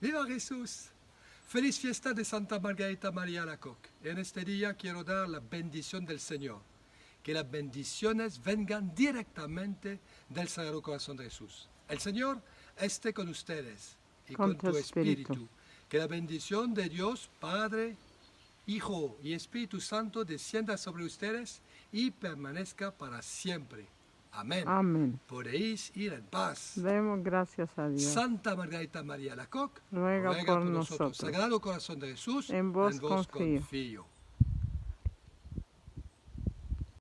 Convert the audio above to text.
¡Viva Jesús! Feliz fiesta de Santa Margarita María Alacoque. En este día quiero dar la bendición del Señor. Que las bendiciones vengan directamente del Sagrado Corazón de Jesús. El Señor esté con ustedes y Con con, tu tu espíritu. espíritu. Que la bendición de Dios, Padre, Hijo y Espíritu Santo descienda sobre ustedes y permanezca para siempre. Amén. Amén. Podéis ir en paz. Demos gracias a Dios. Santa Margarita María Lacoque, Ruega por nosotros. Sagrado Corazón de Jesús, En vos confío. confío.